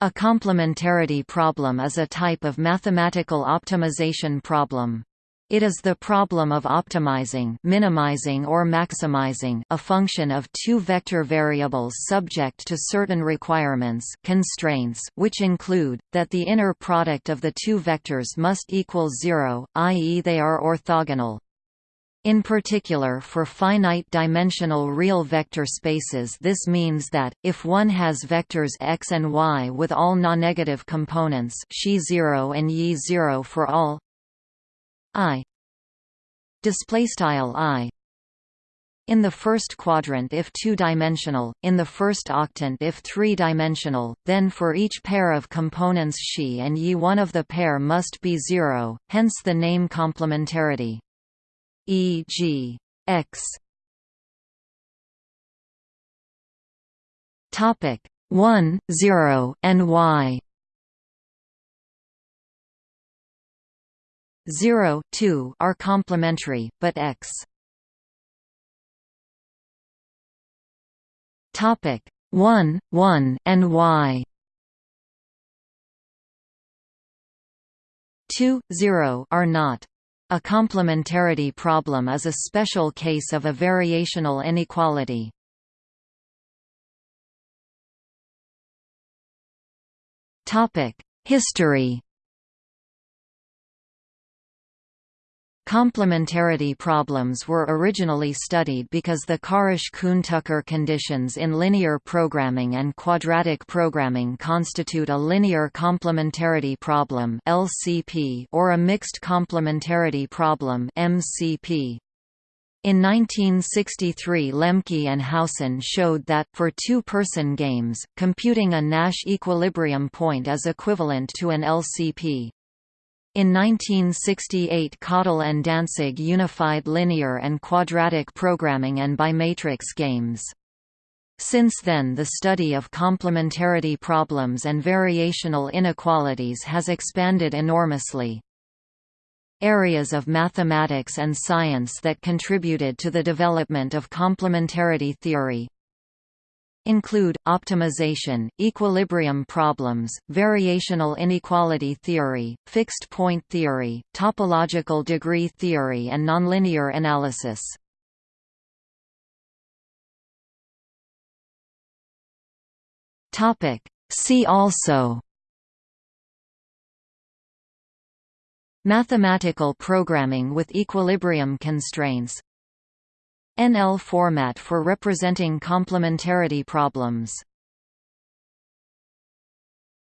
A complementarity problem is a type of mathematical optimization problem. It is the problem of optimizing minimizing or maximizing a function of two vector variables subject to certain requirements constraints which include, that the inner product of the two vectors must equal zero, i.e. they are orthogonal. In particular for finite-dimensional real vector spaces. This means that, if one has vectors x and y with all non-negative components xi 0 and y 0 for all i i in the first quadrant if two-dimensional, in the first octant if three-dimensional, then for each pair of components xi and y one of the pair must be zero, hence the name complementarity e.g. x. Topic 1 0 and y. 0 2 are complementary but x. Topic 1 1 and y. 2 0 are not a complementarity problem is a special case of a variational inequality. History Complementarity problems were originally studied because the Karush-Kuhn-Tucker conditions in linear programming and quadratic programming constitute a linear complementarity problem (LCP) or a mixed complementarity problem (MCP). In 1963 Lemke and Howson showed that, for two-person games, computing a Nash equilibrium point is equivalent to an LCP. In 1968 Cottle and Dantzig unified linear and quadratic programming and bimatrix games. Since then the study of complementarity problems and variational inequalities has expanded enormously. Areas of mathematics and science that contributed to the development of complementarity theory include, optimization, equilibrium problems, variational inequality theory, fixed point theory, topological degree theory and nonlinear analysis. See also Mathematical programming with equilibrium constraints NL format for representing complementarity problems